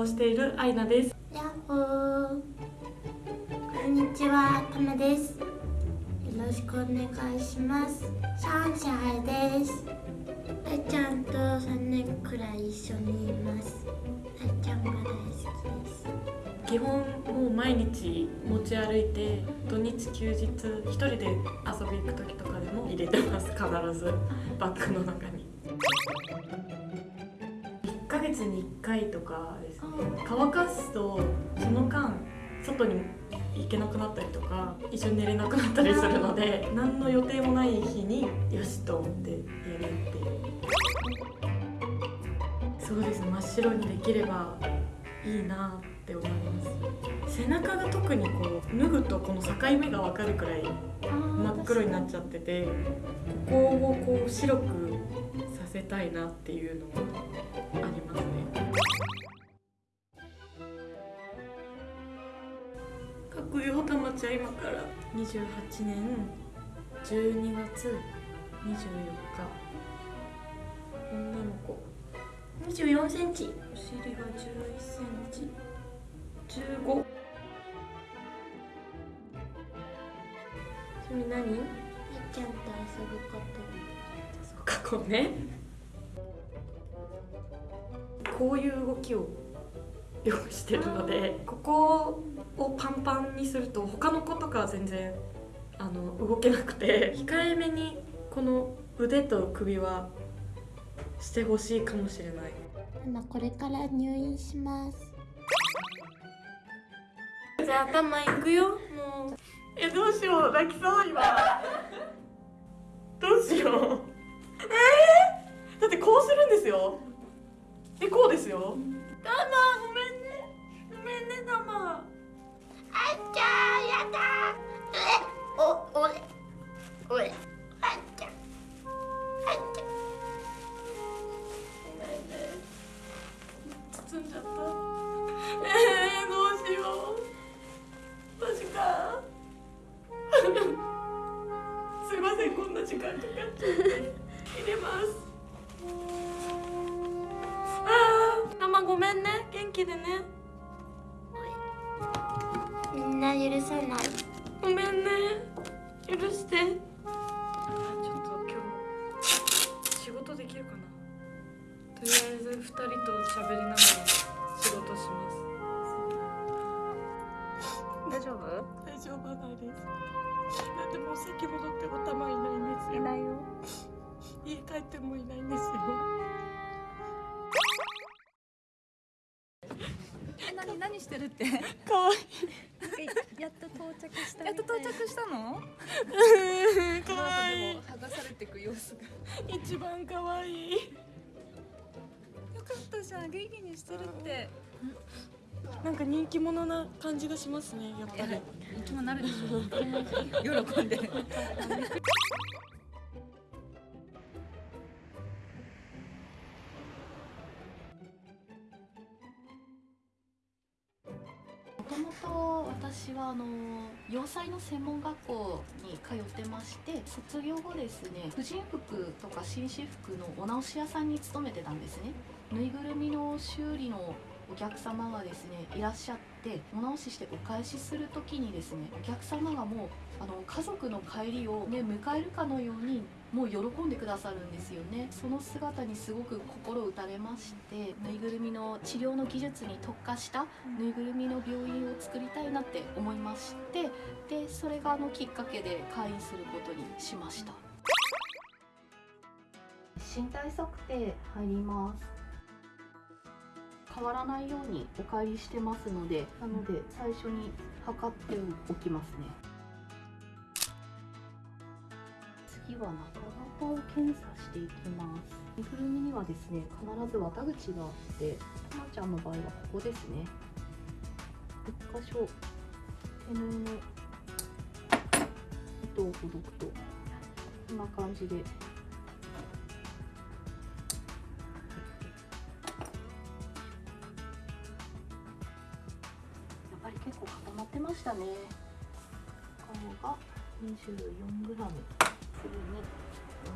をしているアイナです。やっほー。こんにちはたまです。よろしくお願いします。シャンシャイです。あいちゃんと3年くらい一緒にいます。あいちゃんが大好きです。基本もう毎日持ち歩いて土日休日一人で遊び行く時とかでも入れてます。必ず。バッグの中に。1ヶ月に1回とかですね。乾かすとその間外に行けなくなったりとか一緒に寝れなくなったりするので何の予定もない日によしと思ってやるってそうです真っ白にできればいいなって思います。背中が特にこう脱ぐとこの境目が分かるくらい真っ黒になっちゃっててここをこう白くさせたいなっていうのがたまちゃん今から28年12月24日。女の子。24センチ。お尻が11センチ。15それ何？あいちゃんと遊ぶこと。そうかこうねこういう動きをよくしてるので。ここをパンパンにすると他の子とかは全然あの動けなくて。控えめにこの腕と首はしてほしいかもしれない。ママこれから入院します。じゃあ頭いくよ。もう。えどうしよう。泣きそう今。どうしよう。えー、だってこうするんですよ。えこうですよ。タマごめんね。ごめんねタマあいちゃんやだえおれおれあいちゃんあいちゃん。包んじゃった許して。ちょっと今日仕事できるかな。とりあえず2人と喋りながら仕事します。大丈夫？大丈夫はないです。だってもう先戻ってもたまいないんですよ。いないよ。家帰ってもいないんですよ。何何してるって？かわいやっと到着したやっと到着したの？いかわい。剥がされていく様子が。一番かわい。いよかったじゃん。元気にしてるって。なんか人気者な感じがしますねやっぱり。生き物なるでしょ。喜んで 洋裁の専門学校に通ってまして卒業後ですね婦人服とか紳士服のお直し屋さんに勤めてたんですね。ぬいぐるみの修理のお客様がですねいらっしゃってお直ししてお返しする時にですねお客様がもうあの家族の帰りを、ね、迎えるかのようにもう喜んでくださるんですよね。その姿にすごく心打たれましてぬいぐるみの治療の技術に特化したぬいぐるみの病院を作りたいなって思いましてでそれがあのきっかけで会員することにしました。身体測定入ります。変わらないようにお帰りしてますのでなので最初に測っておきますねは中型を検査していきます。ぬいぐるみにはですね必ず綿口があってたまちゃんの場合はここですね。1箇所手縫いの糸をほどくとこんな感じで。やっぱり結構固まってましたね。顔が 24g 次に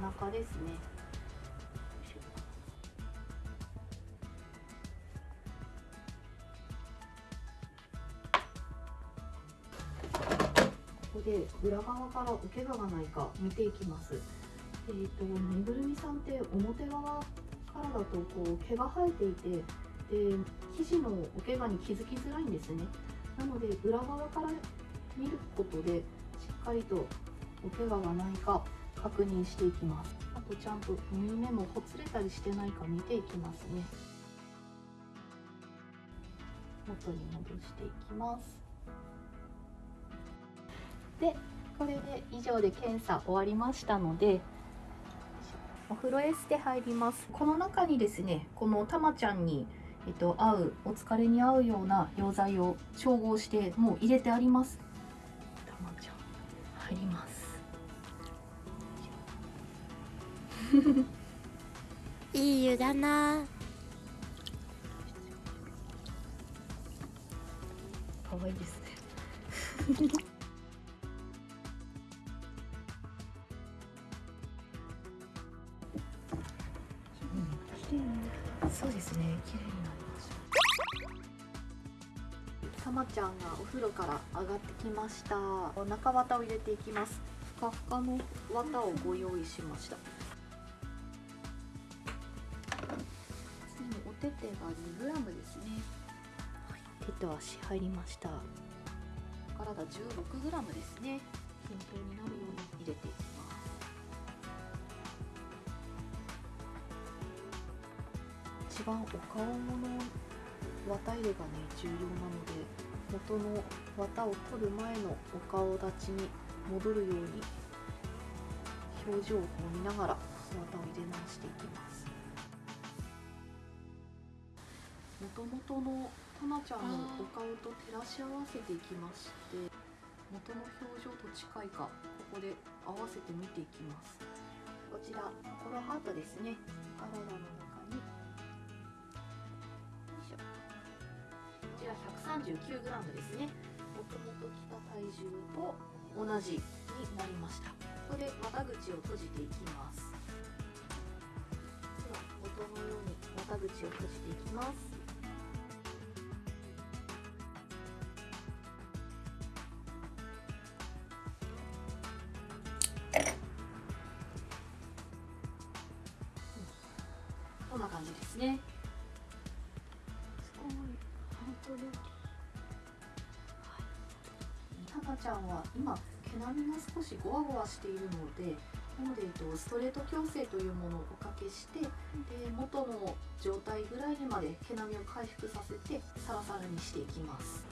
お腹ですね。ここで裏側からおけががないか見ていきます。えーと、ぬいぐるみさんって表側からだとこう毛が生えていてで生地のおけがに気づきづらいんですね。なので裏側から見ることでしっかりとお怪我がないか確認していきます。あとちゃんと縫い目もほつれたりしてないか見ていきますね。元に戻していきます。でこれで以上で検査終わりましたのでお風呂エステ入ります。この中にですねこのたまちゃんにえっと、合うお疲れに合うような溶剤を調合してもう入れてあります。たまちゃん入ります。いい湯だな。可愛いですね。そうですね。綺麗になりました。たまちゃんがお風呂から上がってきました。中綿を入れていきます。ふかふかの綿をご用意しました手手が 2g ですね、はい、手と足入りました。体 16g ですね。均等になるように入れていきます一番お顔の綿入れがね重要なので元の綿を取る前のお顔立ちに戻るように表情を見ながら綿を入れ直していきます元々のたまちゃんのお顔と照らし合わせていきまして元の表情と近いかここで合わせて見ていきます。こちらコロハートですね。体の中に。こちら 139g ですね。もともと来た体重と同じになりました。ここで綿口を閉じていきます。では元のように綿口を閉じていきますちゃんは今毛並みが少しゴワゴワしているのでなので、えっと、ストレート矯正というものをおかけしてで元の状態ぐらいにまで毛並みを回復させてサラサラにしていきます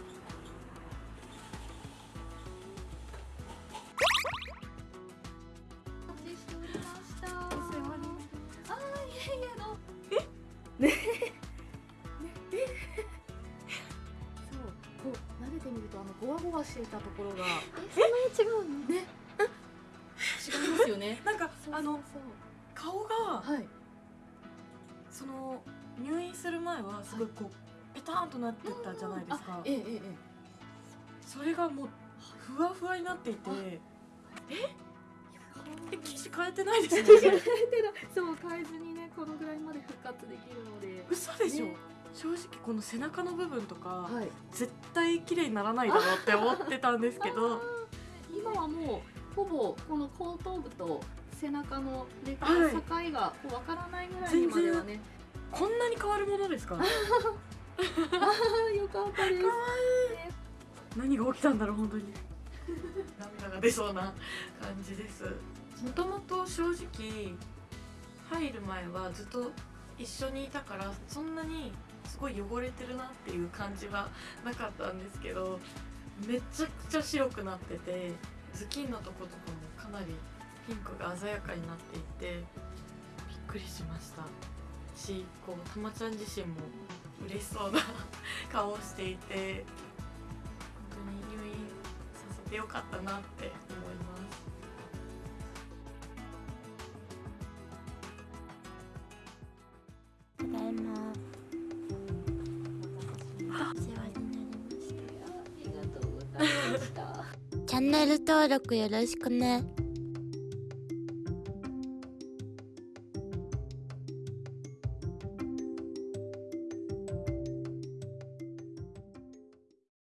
あの顔がはい。その入院する前はすごいこうペターンとなってたじゃないですか。あえええええそれがもうふわふわになっていてあえ？え生地変えてないですえねそう変えずにねこのぐらいまで復活できるので。嘘でしょ、ね。正直この背中の部分とか、はい。絶対綺麗にならないだろうって思ってたんですけど。今はもうほぼこの後頭部と背中のねこはい。の境がこうわからないぐらいにまではね、こんなに変わるものですか？よかったです。何が起きたんだろう本当に。涙が出そうな感じです。もともと正直入る前はずっと一緒にいたからそんなにすごい汚れてるなっていう感じはなかったんですけどめちゃくちゃ白くなってて頭巾のとことかもかなりピンクが鮮やかになっていてびっくりしました。しこうたまちゃん自身も嬉しそうな顔をしていて本当に入院させてよかったなって思います。ただいま。お世話になりました。ありがとうございました。チャンネル登録よろしくね